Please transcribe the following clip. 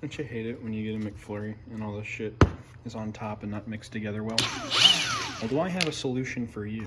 Don't you hate it when you get a McFlurry and all this shit is on top and not mixed together well? Well, do I have a solution for you?